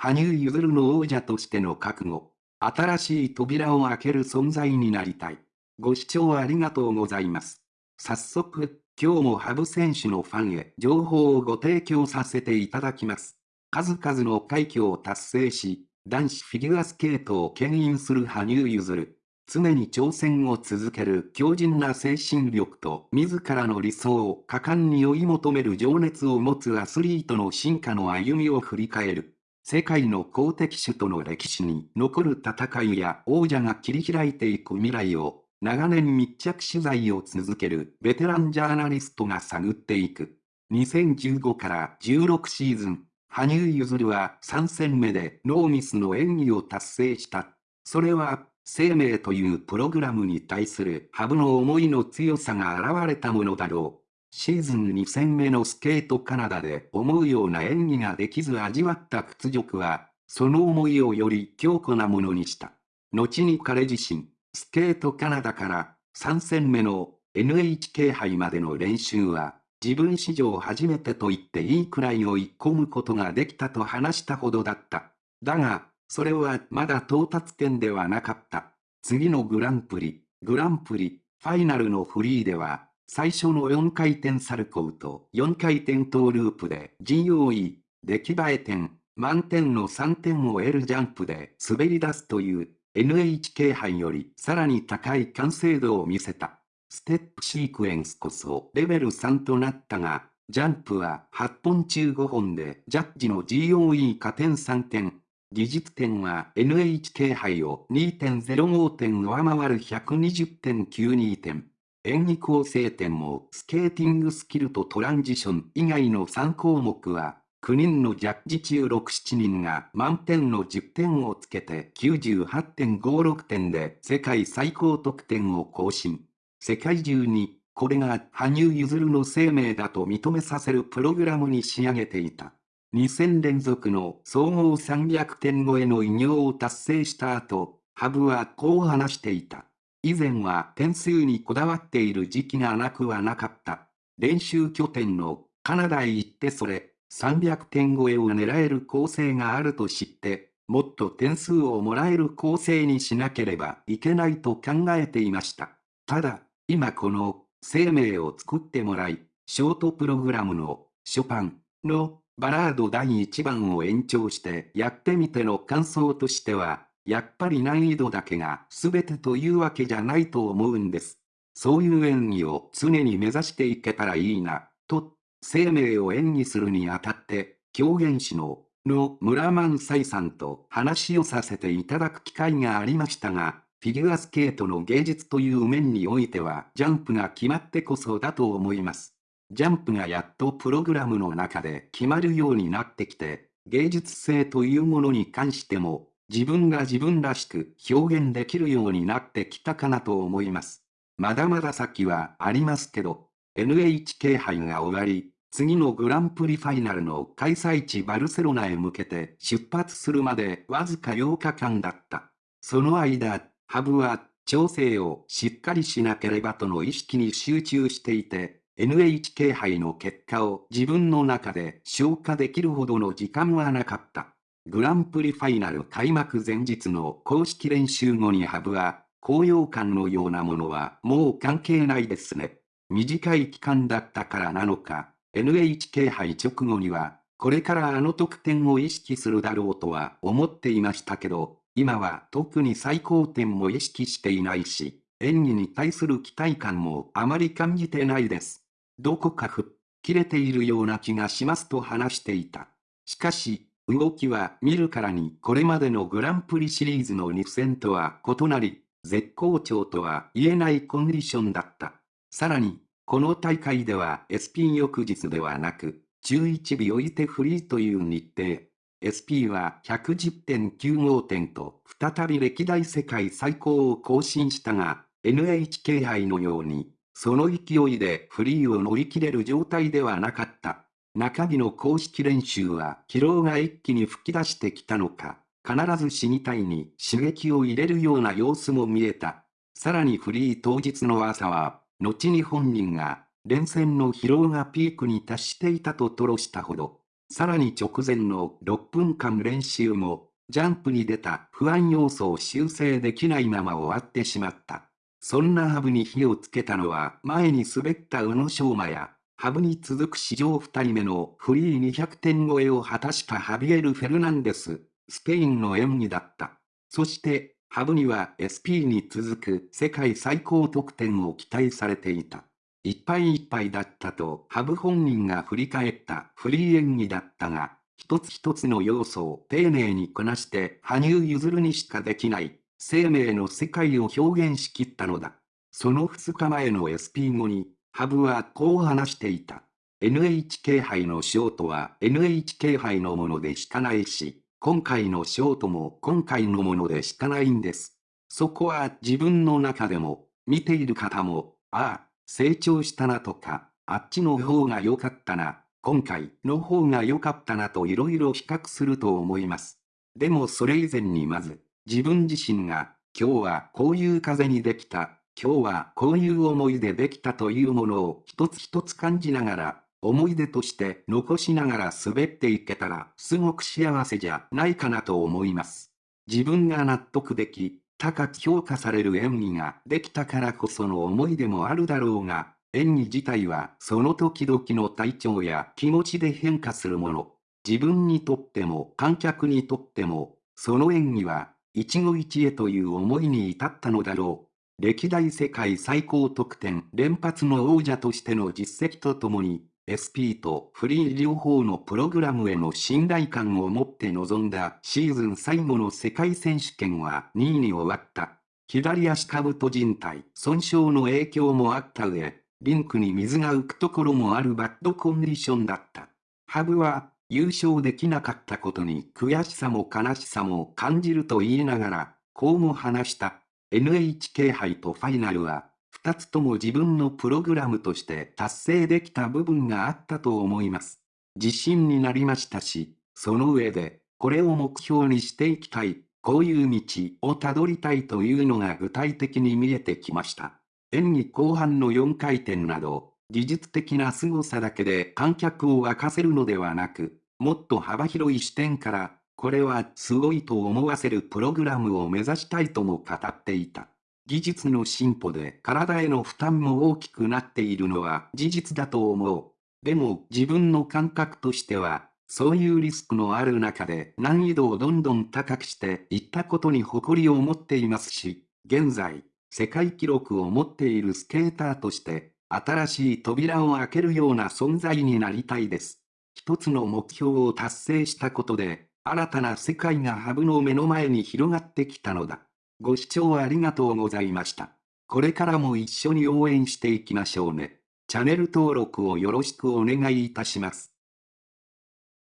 羽生結弦の王者としての覚悟。新しい扉を開ける存在になりたい。ご視聴ありがとうございます。早速、今日も羽生選手のファンへ情報をご提供させていただきます。数々の快挙を達成し、男子フィギュアスケートを牽引する羽生結弦。常に挑戦を続ける強靭な精神力と自らの理想を果敢に追い求める情熱を持つアスリートの進化の歩みを振り返る。世界の公的種との歴史に残る戦いや王者が切り開いていく未来を長年密着取材を続けるベテランジャーナリストが探っていく。2015から16シーズン、羽生結弦は3戦目でノーミスの演技を達成した。それは、生命というプログラムに対する羽生の思いの強さが現れたものだろう。シーズン2戦目のスケートカナダで思うような演技ができず味わった屈辱は、その思いをより強固なものにした。後に彼自身、スケートカナダから3戦目の NHK 杯までの練習は、自分史上初めてと言っていいくらい追い込むことができたと話したほどだった。だが、それはまだ到達点ではなかった。次のグランプリ、グランプリ、ファイナルのフリーでは、最初の4回転サルコウと4回転トーループで GOE、出来栄え点、満点の3点を得るジャンプで滑り出すという NHK 杯よりさらに高い完成度を見せた。ステップシークエンスこそレベル3となったが、ジャンプは8本中5本でジャッジの GOE 加点3点。技術点は NHK 杯を2.05点上回る120.92点。演技構成点もスケーティングスキルとトランジション以外の3項目は、9人のジャッジ中6、7人が満点の10点をつけて98.56点で世界最高得点を更新。世界中に、これが羽生結弦の生命だと認めさせるプログラムに仕上げていた。2戦連続の総合300点超えの偉業を達成した後、ハブはこう話していた。以前は点数にこだわっている時期がなくはなかった。練習拠点のカナダへ行ってそれ、300点超えを狙える構成があると知って、もっと点数をもらえる構成にしなければいけないと考えていました。ただ、今この生命を作ってもらい、ショートプログラムのショパンのバラード第1番を延長してやってみての感想としては、やっぱり難易度だけが全てというわけじゃないと思うんです。そういう演技を常に目指していけたらいいな、と、生命を演技するにあたって、狂言師の、の村万斎さんと話をさせていただく機会がありましたが、フィギュアスケートの芸術という面においてはジャンプが決まってこそだと思います。ジャンプがやっとプログラムの中で決まるようになってきて、芸術性というものに関しても自分が自分らしく表現できるようになってきたかなと思います。まだまだ先はありますけど、NHK 杯が終わり、次のグランプリファイナルの開催地バルセロナへ向けて出発するまでわずか8日間だった。その間、ハブは調整をしっかりしなければとの意識に集中していて、NHK 杯の結果を自分の中で消化できるほどの時間はなかった。グランプリファイナル開幕前日の公式練習後にハブは、高揚感のようなものはもう関係ないですね。短い期間だったからなのか、NHK 杯直後には、これからあの得点を意識するだろうとは思っていましたけど、今は特に最高点も意識していないし、演技に対する期待感もあまり感じてないです。どこか吹っ切れているような気がしますと話していた。しかし、動きは見るからにこれまでのグランプリシリーズの2戦とは異なり、絶好調とは言えないコンディションだった。さらに、この大会では SP 翌日ではなく、11尾置いてフリーという日程。SP は110.95点と再び歴代世界最高を更新したが、NHK 杯のように、その勢いでフリーを乗り切れる状態ではなかった。中日の公式練習は疲労が一気に吹き出してきたのか、必ず死にたいに刺激を入れるような様子も見えた。さらにフリー当日の朝は、後に本人が、連戦の疲労がピークに達していたと吐露したほど、さらに直前の6分間練習も、ジャンプに出た不安要素を修正できないまま終わってしまった。そんなハブに火をつけたのは前に滑った宇野昌磨や、ハブに続く史上2人目のフリー200点超えを果たしたハビエル・フェルナンデス、スペインの演技だった。そして、ハブには SP に続く世界最高得点を期待されていた。いっぱいいっぱいだったとハブ本人が振り返ったフリー演技だったが、一つ一つの要素を丁寧にこなして羽生結弦にしかできない生命の世界を表現しきったのだ。その2日前の SP 後に、ハブはこう話していた。NHK 杯のショートは NHK 杯のものでしかないし、今回のショートも今回のものでしかないんです。そこは自分の中でも、見ている方も、ああ、成長したなとか、あっちの方が良かったな、今回の方が良かったなと色々比較すると思います。でもそれ以前にまず、自分自身が、今日はこういう風にできた、今日はこういう思いでできたというものを一つ一つ感じながら、思い出として残しながら滑っていけたらすごく幸せじゃないかなと思います。自分が納得でき、高く評価される演技ができたからこその思い出もあるだろうが、演技自体はその時々の体調や気持ちで変化するもの。自分にとっても観客にとっても、その演技は一期一会という思いに至ったのだろう。歴代世界最高得点連発の王者としての実績とともに、SP とフリー両方のプログラムへの信頼感を持って臨んだシーズン最後の世界選手権は2位に終わった。左足下部と人体損傷の影響もあった上、リンクに水が浮くところもあるバッドコンディションだった。ハブは優勝できなかったことに悔しさも悲しさも感じると言いながら、こうも話した。NHK 杯とファイナルは、二つとも自分のプログラムとして達成できた部分があったと思います。自信になりましたし、その上で、これを目標にしていきたい、こういう道をたどりたいというのが具体的に見えてきました。演技後半の4回転など、技術的な凄さだけで観客を沸かせるのではなく、もっと幅広い視点から、これはすごいと思わせるプログラムを目指したいとも語っていた。技術の進歩で体への負担も大きくなっているのは事実だと思う。でも自分の感覚としては、そういうリスクのある中で難易度をどんどん高くしていったことに誇りを持っていますし、現在、世界記録を持っているスケーターとして新しい扉を開けるような存在になりたいです。一つの目標を達成したことで、新たな世界がハブの目の前に広がってきたのだ。ご視聴ありがとうございました。これからも一緒に応援していきましょうね。チャンネル登録をよろしくお願いいたします。